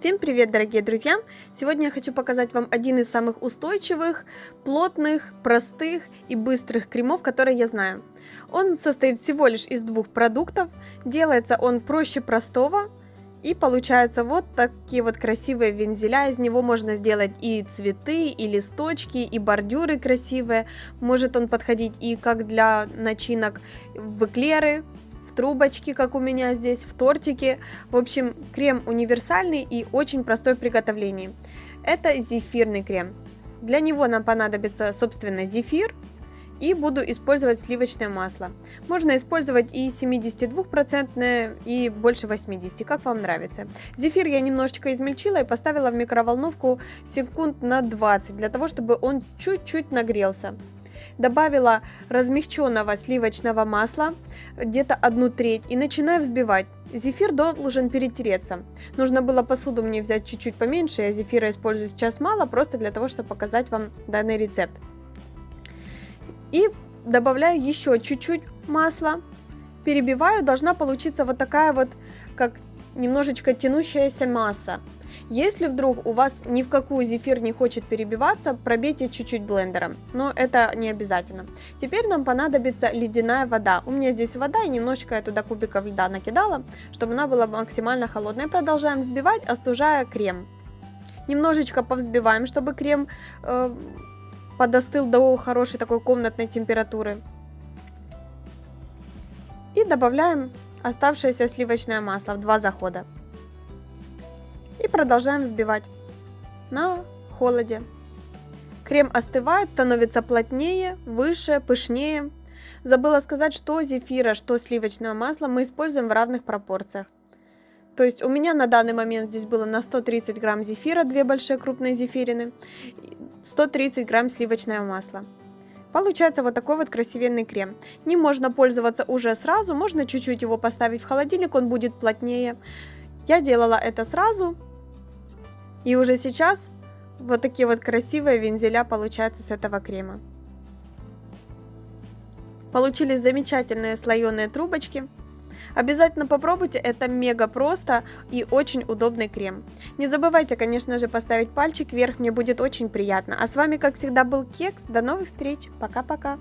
Всем привет, дорогие друзья! Сегодня я хочу показать вам один из самых устойчивых, плотных, простых и быстрых кремов, которые я знаю. Он состоит всего лишь из двух продуктов, делается он проще простого, и получается вот такие вот красивые вензеля, из него можно сделать и цветы, и листочки, и бордюры красивые. Может он подходить и как для начинок в эклеры, трубочки, как у меня здесь, в тортике. В общем, крем универсальный и очень простой в приготовлении. Это зефирный крем. Для него нам понадобится, собственно, зефир, и буду использовать сливочное масло. Можно использовать и 72% и больше 80, как вам нравится. Зефир я немножечко измельчила и поставила в микроволновку секунд на 20, для того, чтобы он чуть-чуть нагрелся добавила размягченного сливочного масла, где-то одну треть, и начинаю взбивать. Зефир должен перетереться. Нужно было посуду мне взять чуть-чуть поменьше, я зефира использую сейчас мало, просто для того, чтобы показать вам данный рецепт. И добавляю еще чуть-чуть масла, перебиваю, должна получиться вот такая вот, как немножечко тянущаяся масса. Если вдруг у вас ни в какую зефир не хочет перебиваться, пробейте чуть-чуть блендером, но это не обязательно. Теперь нам понадобится ледяная вода. У меня здесь вода и немножечко я туда кубиков льда накидала, чтобы она была максимально холодной. Продолжаем взбивать, остужая крем. Немножечко повзбиваем, чтобы крем э, подостыл до хорошей такой комнатной температуры. И добавляем оставшееся сливочное масло в два захода. И продолжаем взбивать на холоде. Крем остывает, становится плотнее, выше, пышнее. Забыла сказать, что зефира, что сливочное масло мы используем в равных пропорциях. То есть у меня на данный момент здесь было на 130 грамм зефира, две большие крупные зефирины, 130 грамм сливочного масла. Получается вот такой вот красивенный крем. Не можно пользоваться уже сразу, можно чуть-чуть его поставить в холодильник, он будет плотнее. Я делала это сразу, и уже сейчас вот такие вот красивые вензеля получаются с этого крема. Получились замечательные слоеные трубочки. Обязательно попробуйте, это мега просто и очень удобный крем. Не забывайте, конечно же, поставить пальчик вверх, мне будет очень приятно. А с вами, как всегда, был Кекс. До новых встреч. Пока-пока.